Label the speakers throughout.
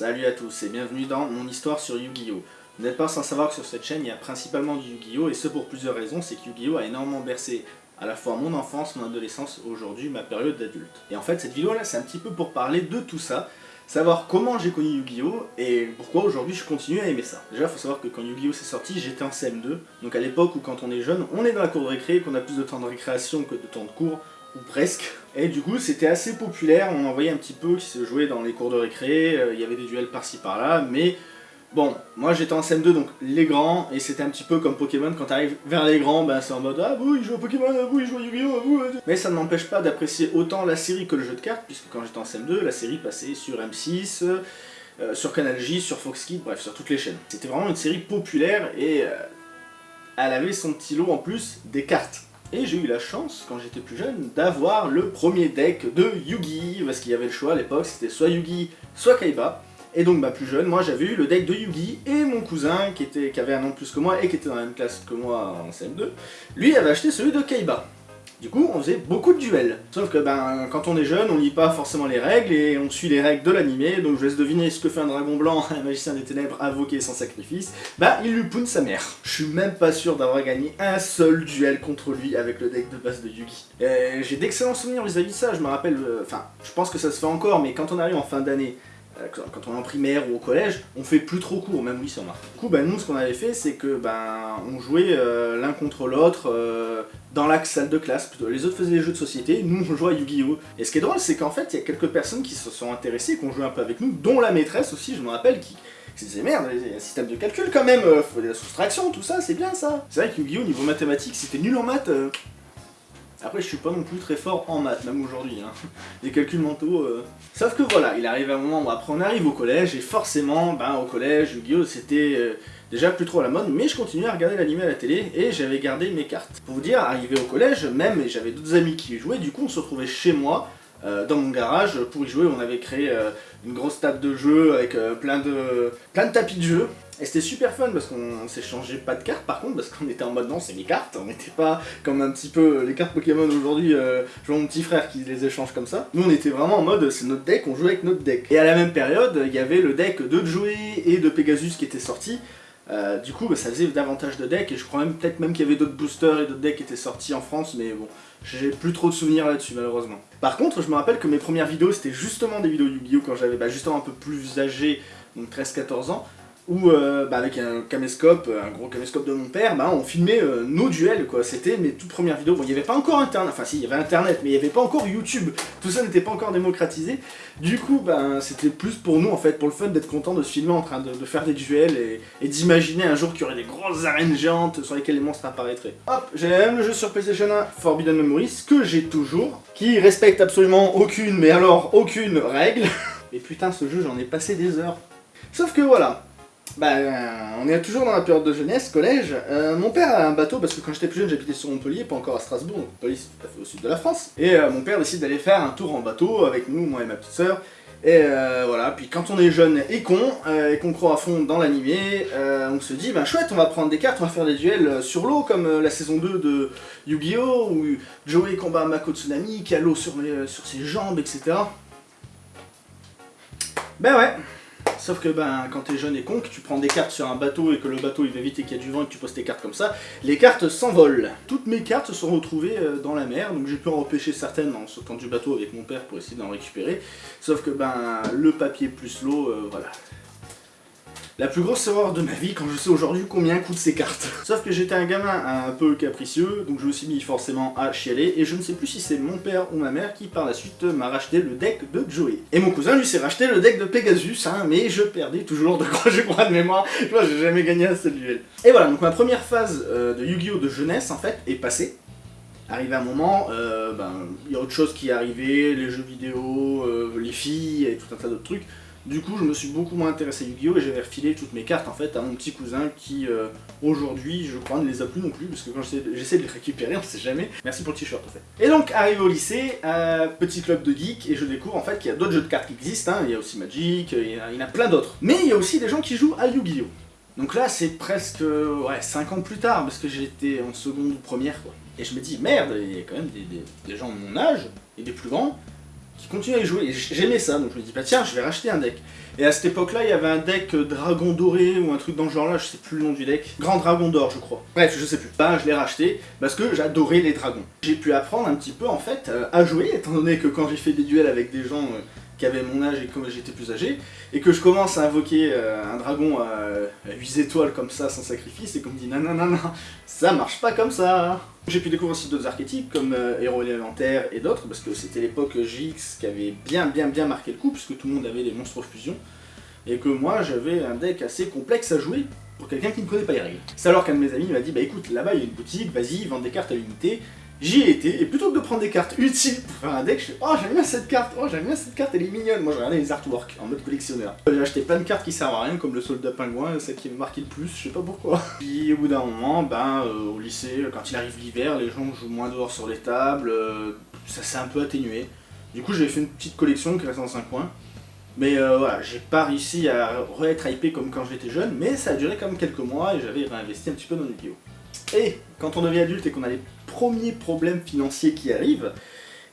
Speaker 1: Salut à tous et bienvenue dans mon histoire sur Yu-Gi-Oh! Vous n'êtes pas sans savoir que sur cette chaîne il y a principalement du Yu-Gi-Oh! et ce pour plusieurs raisons, c'est que Yu-Gi-Oh! a énormément bercé à la fois mon enfance, mon adolescence, aujourd'hui ma période d'adulte. Et en fait cette vidéo là c'est un petit peu pour parler de tout ça, savoir comment j'ai connu Yu-Gi-Oh! et pourquoi aujourd'hui je continue à aimer ça. Déjà faut savoir que quand Yu-Gi-Oh! s'est sorti j'étais en CM2, donc à l'époque où quand on est jeune, on est dans la cour de récré, qu'on a plus de temps de récréation que de temps de cours, ou presque. Et du coup, c'était assez populaire, on en voyait un petit peu qui se jouait dans les cours de récré, euh, il y avait des duels par-ci par-là, mais bon, moi j'étais en CM2, donc les grands, et c'était un petit peu comme Pokémon, quand t'arrives vers les grands, ben c'est en mode « Ah, vous, il joue à Pokémon, ah, vous, il joue à Yu-Gi-Oh! Ah, vous... » Mais ça ne m'empêche pas d'apprécier autant la série que le jeu de cartes, puisque quand j'étais en CM2, la série passait sur M6, euh, sur Canal J, sur Fox Kids, bref, sur toutes les chaînes. C'était vraiment une série populaire, et euh, elle avait son petit lot en plus des cartes. Et j'ai eu la chance, quand j'étais plus jeune, d'avoir le premier deck de Yugi, parce qu'il y avait le choix à l'époque, c'était soit Yugi, soit Kaiba. Et donc, bah, plus jeune, moi j'avais eu le deck de Yugi, et mon cousin, qui, était, qui avait un an de plus que moi, et qui était dans la même classe que moi en CM2, lui avait acheté celui de Kaiba. Du coup, on faisait beaucoup de duels. Sauf que ben, quand on est jeune, on lit pas forcément les règles et on suit les règles de l'animé, donc je laisse deviner ce que fait un dragon blanc, un magicien des ténèbres invoqué sans sacrifice. Bah, il lui poune sa mère. Je suis même pas sûr d'avoir gagné un seul duel contre lui avec le deck de base de Yugi. J'ai d'excellents souvenirs vis-à-vis de ça, je me rappelle, euh, enfin, je pense que ça se fait encore, mais quand on arrive en fin d'année, euh, quand on est en primaire ou au collège, on fait plus trop court, même lui ça marche. Du coup, ben, nous, ce qu'on avait fait, c'est que ben, on jouait euh, l'un contre l'autre euh, dans la salle de classe. Les autres faisaient des jeux de société, nous on jouait à Yu-Gi-Oh! Et ce qui est drôle, c'est qu'en fait, il y a quelques personnes qui se sont intéressées, qui ont joué un peu avec nous, dont la maîtresse aussi, je me rappelle, qui, se disait merde, il y a un système de calcul quand même, faut de la soustraction, tout ça, c'est bien ça. C'est vrai que Yu-Gi-Oh! niveau mathématiques, c'était nul en maths. Après, je suis pas non plus très fort en maths, même aujourd'hui. Hein. Les calculs mentaux... Euh. Sauf que voilà, il arrive un moment où après on arrive au collège, et forcément, ben au collège, Yu-Gi-Oh! c'était euh, déjà plus trop à la mode, mais je continuais à regarder l'anime à la télé, et j'avais gardé mes cartes. Pour vous dire, arrivé au collège, même, j'avais d'autres amis qui y jouaient, du coup on se retrouvait chez moi, euh, dans mon garage pour y jouer. On avait créé une grosse table de jeu avec plein, de, plein de tapis de jeu. Et c'était super fun parce qu'on s'échangeait pas de cartes par contre, parce qu'on était en mode non, c'est mes cartes, on n'était pas comme un petit peu les cartes Pokémon aujourd'hui, euh, je vois mon petit frère qui les échange comme ça. Nous on était vraiment en mode c'est notre deck, on joue avec notre deck. Et à la même période, il y avait le deck de Joey et de Pegasus qui était sorti. Euh, du coup, bah, ça faisait davantage de decks, et je crois même peut-être même qu'il y avait d'autres boosters et d'autres decks qui étaient sortis en France, mais bon, j'ai plus trop de souvenirs là-dessus malheureusement. Par contre, je me rappelle que mes premières vidéos, c'était justement des vidéos Yu-Gi-Oh! quand j'avais bah, justement un peu plus âgé, donc 13-14 ans, où euh, bah, avec un caméscope, un gros caméscope de mon père, bah, on filmait euh, nos duels quoi. C'était mes toutes premières vidéos. Bon, il n'y avait pas encore internet, enfin si, il y avait internet, mais il n'y avait pas encore YouTube. Tout ça n'était pas encore démocratisé. Du coup, bah, c'était plus pour nous en fait, pour le fun d'être content de se filmer en train de, faire des duels et, d'imaginer un jour qu'il y aurait des grosses arènes géantes sur lesquelles les monstres apparaîtraient. Hop, j'ai même le jeu sur PlayStation 1, Forbidden Memories, que j'ai toujours, qui respecte absolument aucune, mais alors aucune règle. Mais putain, ce jeu, j'en ai passé des heures. Sauf que voilà, bah, on est toujours dans la période de jeunesse, collège. Euh, mon père a un bateau, parce que quand j'étais plus jeune, j'habitais sur Montpellier, pas encore à Strasbourg, donc Montpellier c'est tout à fait au sud de la France. Et euh, mon père décide d'aller faire un tour en bateau avec nous, moi et ma petite sœur. Et euh, voilà, puis quand on est jeune et con, et qu'on croit à fond dans l'animé, on se dit, ben chouette, on va prendre des cartes, on va faire des duels sur l'eau, comme la saison 2 de Yu-Gi-Oh! où Joey combat Mako Tsunami, qui a l'eau sur, sur ses jambes, etc. Ben ouais, Sauf que ben, quand t'es jeune et con, que tu prends des cartes sur un bateau et que le bateau il va vite et qu'il y a du vent et que tu poses tes cartes comme ça, les cartes s'envolent. Toutes mes cartes se sont retrouvées euh, dans la mer, donc j'ai pu en repêcher certaines en sautant du bateau avec mon père pour essayer d'en récupérer. Sauf que ben, le papier plus l'eau, euh, voilà, la plus grosse erreur de ma vie quand je sais aujourd'hui combien coûtent ces cartes. Sauf que j'étais un gamin un peu capricieux, donc je me suis mis forcément à chialer, et je ne sais plus si c'est mon père ou ma mère qui par la suite m'a racheté le deck de Joey. Et mon cousin lui s'est racheté le deck de Pegasus, hein, mais je perdais toujours de gros je crois de mémoire, vois, j'ai jamais gagné un seul duel. Et voilà, donc ma première phase euh, de Yu-Gi-Oh! de jeunesse en fait est passée. Arrivé un moment, euh, ben, il y a autre chose qui est arrivé, les jeux vidéo, euh, les filles et tout un tas d'autres trucs. Du coup, je me suis beaucoup moins intéressé à Yu-Gi-Oh! et j'avais refilé toutes mes cartes en fait à mon petit cousin qui, euh, aujourd'hui, je crois, ne les a plus non plus, parce que quand j'essaie de les récupérer, on sait jamais. Merci pour le t-shirt en fait. Et donc, arrivé au lycée, petit club de geek, et je découvre en fait qu'il y a d'autres jeux de cartes qui existent, hein. il y a aussi Magic, il y, en a, plein d'autres. Mais il y a aussi des gens qui jouent à Yu-Gi-Oh! Donc là, c'est presque ouais, 5 ans plus tard, parce que j'étais en seconde ou première, quoi. Et je me dis, merde, il y a quand même des gens de mon âge, et des plus grands, qui continue à y jouer. J'aimais ça, donc je me dis, bah tiens, je vais racheter un deck. Et à cette époque-là, il y avait un deck euh, dragon doré ou un truc dans ce genre-là, je sais plus le nom du deck. Grand dragon d'or, je crois. Bref, je sais plus. Ben, je l'ai racheté parce que j'adorais les dragons. J'ai pu apprendre un petit peu, en fait, euh, à jouer, étant donné que quand j'ai fait des duels avec des gens euh, qui avaient mon âge et comme j'étais plus âgé, et que je commence à invoquer un dragon à, 8 étoiles comme ça, sans sacrifice, et qu'on me dit non, non, non, non, ça marche pas comme ça J'ai pu découvrir aussi d'autres archétypes, comme Héros élémentaires et d'autres, parce que c'était l'époque JX qui avait bien, bien, bien marqué le coup, puisque tout le monde avait des monstres fusion et que moi j'avais un deck assez complexe à jouer pour quelqu'un qui ne connaît pas les règles. C'est alors qu'un de mes amis m'a dit bah écoute là-bas il y a une boutique, vas-y, vends des cartes à l'unité. J'y ai été, et plutôt que de prendre des cartes utiles pour faire un deck, je suis oh j'aime bien cette carte, oh j'aime bien cette carte, elle est mignonne. Moi j'ai regardé les artworks en mode collectionneur. J'ai acheté plein de cartes qui servent à rien, comme le soldat pingouin, celle qui m'a marqué le plus, je sais pas pourquoi. Puis au bout d'un moment, ben euh, au lycée, quand il arrive l'hiver, les gens jouent moins dehors sur les tables, euh, ça s'est un peu atténué. Du coup j'avais fait une petite collection qui reste dans un coin. Mais euh, voilà, j'ai pas réussi à re-être hypé comme quand j'étais jeune, mais ça a duré quand même quelques mois et j'avais réinvesti un petit peu dans Yu-Gi-Oh! Et quand on devient adulte et qu'on a les premiers problèmes financiers qui arrivent,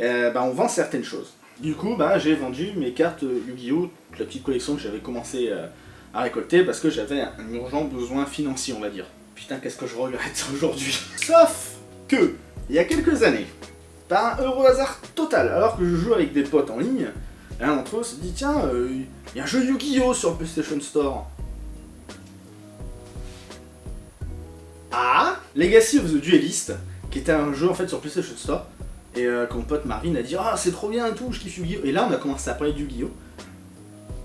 Speaker 1: euh, bah, on vend certaines choses. Du coup, bah, j'ai vendu mes cartes Yu-Gi-Oh! la petite collection que j'avais commencé euh, à récolter parce que j'avais un, urgent besoin financier, on va dire. Putain, qu'est-ce que je regrette aujourd'hui. Sauf que, il y a quelques années, par un heureux hasard total, alors que je joue avec des potes en ligne, L'un d'entre eux se dit tiens, euh, il y a un jeu Yu-Gi-Oh sur PlayStation Store. Ah Legacy of the Duelist, qui était un jeu en fait sur PlayStation Store. Et euh, quand mon pote Marvin a dit ah c'est trop bien et tout, je kiffe Yu-Gi-Oh! Et là on a commencé à parler de Yu-Gi-Oh!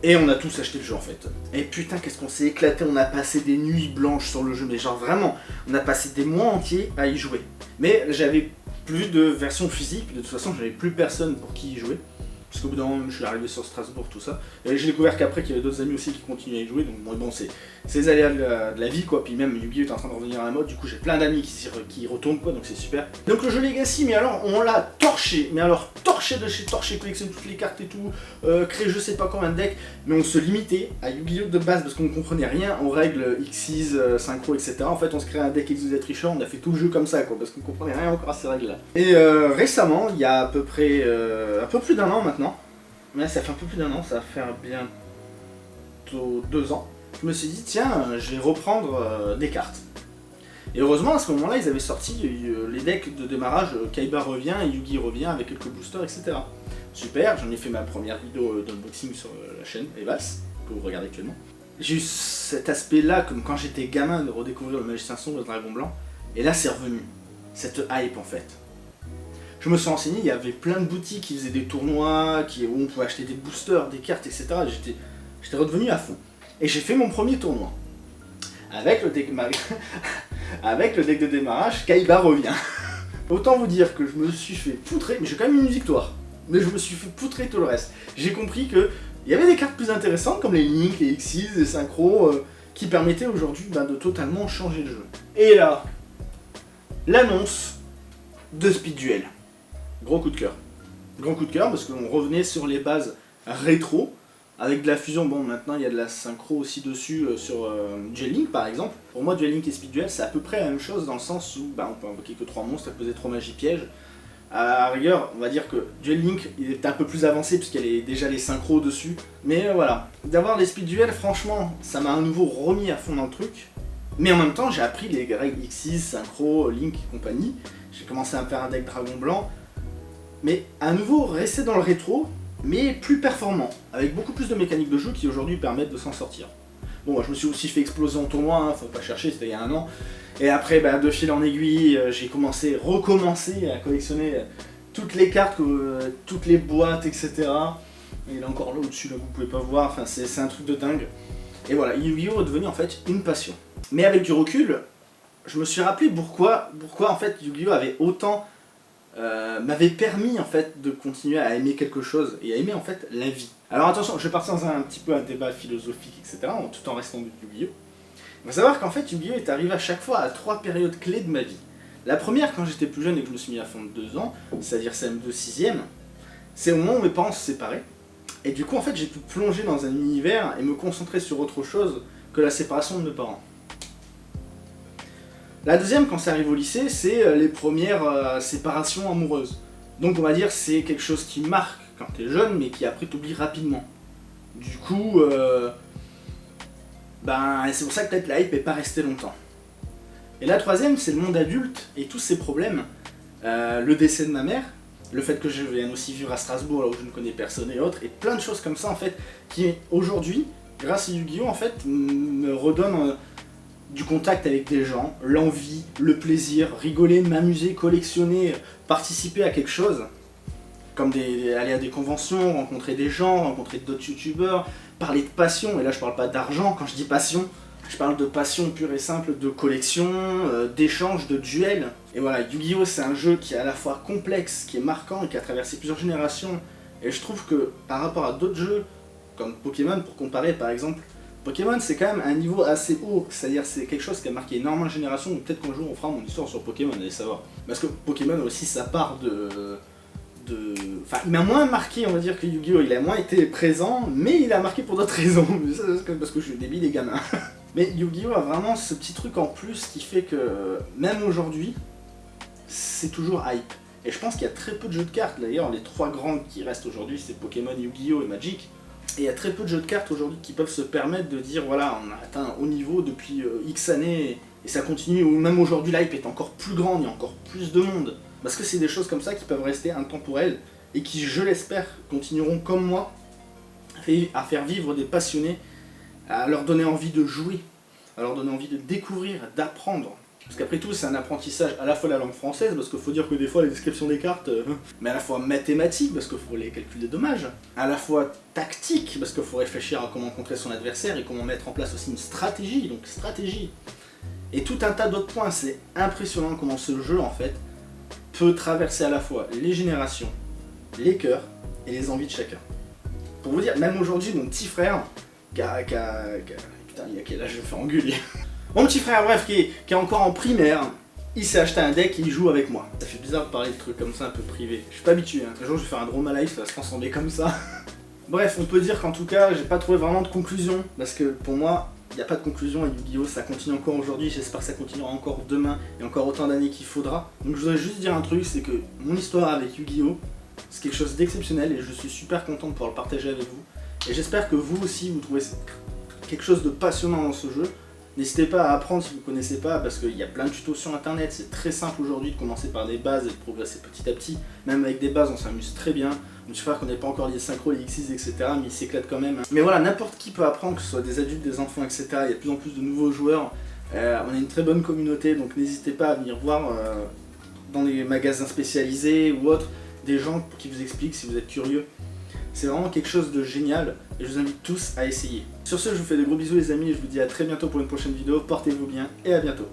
Speaker 1: Et on a tous acheté le jeu en fait. Et putain qu'est-ce qu'on s'est éclaté, on a passé des nuits blanches sur le jeu, mais genre vraiment, on a passé des mois entiers à y jouer. Mais j'avais plus de version physique, de toute façon j'avais plus personne pour qui y jouer. Parce qu'au bout d'un moment, je suis arrivé sur Strasbourg, tout ça. Et j'ai découvert qu'après, qu'il y avait d'autres amis aussi qui continuaient à y jouer. Donc bon, bon c'est les aléas de la, vie, quoi. Puis même, Yu-Gi-Oh! est en train de revenir à la mode. Du coup, j'ai plein d'amis qui, qui retournent, quoi. Donc c'est super. Donc le jeu Legacy, mais alors, on l'a torché. Mais alors, torché de chez torché, collectionne toutes les cartes et tout. Euh, créer je sais pas combien de decks. Mais on se limitait à Yu-Gi-Oh! de base parce qu'on ne comprenait rien aux règles Xyz, euh, synchro, etc. En fait, on se créait un deck Exodus Tricheur. On a fait tout le jeu comme ça, quoi. Parce qu'on comprenait rien encore à ces règles-là. Et euh, récemment, il y a à peu près un peu plus d'un an maintenant, mais ça fait un peu plus d'un an, ça va faire bientôt deux ans. Je me suis dit, tiens, je vais reprendre euh, des cartes. Et heureusement, à ce moment-là, ils avaient sorti euh, les decks de démarrage euh, Kaiba revient et Yugi revient avec quelques boosters, etc. Super, j'en ai fait ma première vidéo d'unboxing sur la chaîne Evas, que vous regardez actuellement. J'ai eu cet aspect-là, comme quand j'étais gamin, de redécouvrir le Magicien Sombre, le Dragon Blanc. Et là, c'est revenu. Cette hype, en fait je me suis renseigné, il y avait plein de boutiques qui faisaient des tournois, où on pouvait acheter des boosters, des cartes, etc. J'étais redevenu à fond. Et j'ai fait mon premier tournoi. Avec le deck, avec le deck de démarrage, Kaiba revient. Autant vous dire que je me suis fait poutrer, mais j'ai quand même une victoire. Mais je me suis fait poutrer tout le reste. J'ai compris que il y avait des cartes plus intéressantes comme les Link, les Xyz, les Synchro, euh, qui permettaient aujourd'hui ben, de totalement changer le jeu. Et là, l'annonce de Speed Duel. Gros coup de cœur. Grand coup de cœur parce qu'on revenait sur les bases rétro, avec de la fusion, bon maintenant il y a de la synchro aussi dessus euh, sur euh, Duel Link par exemple. Pour moi Duel Link et Speed Duel c'est à peu près la même chose dans le sens où bah, on peut invoquer que 3 monstres, poser 3 magies pièges. À la rigueur, on va dire que Duel Link est un peu plus avancé puisqu'il y a déjà les synchros dessus. Mais euh, voilà, d'avoir les Speed Duel franchement ça m'a à nouveau remis à fond dans le truc. Mais en même temps j'ai appris les règles X6, synchro, Link et compagnie. J'ai commencé à faire un deck dragon blanc mais à nouveau rester dans le rétro, mais plus performant, avec beaucoup plus de mécaniques de jeu qui aujourd'hui permettent de s'en sortir. Bon, moi je me suis aussi fait exploser en tournoi, hein, faut pas chercher, c'était il y a un an. Et après, bah, de fil en aiguille, euh, j'ai commencé, recommencer à collectionner euh, toutes les cartes, euh, toutes les boîtes, etc. Et est encore là au-dessus, là, vous pouvez pas voir, enfin c'est un truc de dingue. Et voilà, Yu-Gi-Oh est devenu en fait une passion. Mais avec du recul, je me suis rappelé pourquoi, pourquoi en fait Yu-Gi-Oh avait autant euh, m'avait permis en fait de continuer à aimer quelque chose et à aimer en fait la vie. Alors attention, je vais partir dans un, petit peu un débat philosophique, etc., tout en restant de Yu-Gi-Oh! Il faut savoir qu'en fait Yu-Gi-Oh! est arrivé à chaque fois à trois périodes clés de ma vie. La première, quand j'étais plus jeune et que je me suis mis à fond de deux ans, c'est-à-dire CM2 6ème, c'est au moment où mes parents se séparaient. Et du coup, en fait, j'ai pu plonger dans un univers et me concentrer sur autre chose que la séparation de mes parents. La deuxième, quand ça arrive au lycée, c'est euh, les premières euh, séparations amoureuses. Donc on va dire c'est quelque chose qui marque quand t'es jeune, mais qui après t'oublie rapidement. Du coup, euh, ben, c'est pour ça que peut-être la hype n'est pas restée longtemps. Et la troisième, c'est le monde adulte et tous ses problèmes. Le décès de ma mère, le fait que je vienne aussi vivre à Strasbourg, là où je ne connais personne et autres, et plein de choses comme ça, en fait, qui aujourd'hui, grâce à Yu-Gi-Oh, en fait, me redonnent du contact avec des gens, l'envie, le plaisir, rigoler, m'amuser, collectionner, participer à quelque chose, comme aller à des conventions, rencontrer des gens, rencontrer d'autres youtubeurs, parler de passion, et là je parle pas d'argent quand je dis passion, je parle de passion pure et simple, de collection, euh, d'échange, de duel. Et voilà, Yu-Gi-Oh c'est un jeu qui est à la fois complexe, qui est marquant et qui a traversé plusieurs générations. Et je trouve que par rapport à d'autres jeux, comme Pokémon, pour comparer par exemple, Pokémon c'est quand même un niveau assez haut, c'est-à-dire c'est quelque chose qui a marqué énormément de générations, peut-être qu'un jour on fera mon histoire sur Pokémon, allez savoir. Parce que Pokémon aussi ça part de... de... Enfin, il m'a moins marqué, on va dire, que Yu-Gi-Oh! Il a moins été présent, mais il a marqué pour d'autres raisons, parce que je suis débile les gamins. Mais Yu-Gi-Oh! a vraiment ce petit truc en plus qui fait que, même aujourd'hui, c'est toujours hype. Et je pense qu'il y a très peu de jeux de cartes, d'ailleurs les trois grands qui restent aujourd'hui c'est Pokémon, Yu-Gi-Oh! et Magic. Et il y a très peu de jeux de cartes aujourd'hui qui peuvent se permettre de dire voilà, on a atteint un haut niveau depuis euh, X années et ça continue, ou même aujourd'hui l'hype est encore plus grande, il y a encore plus de monde. Parce que c'est des choses comme ça qui peuvent rester intemporelles et qui, je l'espère, continueront comme moi à faire vivre des passionnés à leur donner envie de jouer, à leur donner envie de découvrir, d'apprendre. Parce qu'après tout, c'est un apprentissage à la fois de la langue française, parce qu'il faut dire que des fois, les descriptions des cartes, euh, mais à la fois mathématique, parce qu'il faut les calculs des dommages, à la fois tactique, parce qu'il faut réfléchir à comment contrer son adversaire et comment mettre en place aussi une stratégie, donc stratégie. Et tout un tas d'autres points, c'est impressionnant comment ce jeu, en fait, peut traverser à la fois les générations, les cœurs et les envies de chacun. Pour vous dire, même aujourd'hui, mon petit frère, qui a, Putain, il a quel âge je vais faire engueuler Mon petit frère, bref, qui est, encore en primaire, il s'est acheté un deck et il joue avec moi. Ça fait bizarre de parler de trucs comme ça un peu privé. Je suis pas habitué, hein. un jour je vais faire un drama live, ça va se transformer comme ça. Bref, on peut dire qu'en tout cas, j'ai pas trouvé vraiment de conclusion, parce que pour moi, il n'y a pas de conclusion à Yu-Gi-Oh! Ça continue encore aujourd'hui, j'espère que ça continuera encore demain, et encore autant d'années qu'il faudra. Donc je voudrais juste dire un truc, c'est que mon histoire avec Yu-Gi-Oh! c'est quelque chose d'exceptionnel, et je suis super content de pouvoir le partager avec vous. Et j'espère que vous aussi, vous trouvez quelque chose de passionnant dans ce jeu. N'hésitez pas à apprendre si vous ne connaissez pas, parce qu'il y a plein de tutos sur internet, c'est très simple aujourd'hui de commencer par des bases et de progresser petit à petit. Même avec des bases, on s'amuse très bien. Mon frère connaît pas encore les synchros, les X6, etc. Mais il s'éclate quand même. Mais voilà, n'importe qui peut apprendre, que ce soit des adultes, des enfants, etc. Il y a de plus en plus de nouveaux joueurs. Euh, on a une très bonne communauté, donc n'hésitez pas à venir voir euh, dans les magasins spécialisés ou autres, des gens qui vous expliquent si vous êtes curieux. C'est vraiment quelque chose de génial et je vous invite tous à essayer. Sur ce, je vous fais de gros bisous les amis et je vous dis à très bientôt pour une prochaine vidéo. Portez-vous bien et à bientôt.